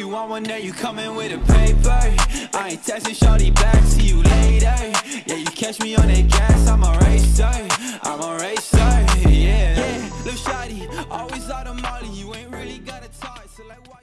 you want one day, you coming with a paper. I ain't texting shawty back, see you later. Yeah, you catch me on that gas, I'm a racer. I'm a racer, yeah. Yeah, little shawty, always out of molly You ain't really got a talk, so like why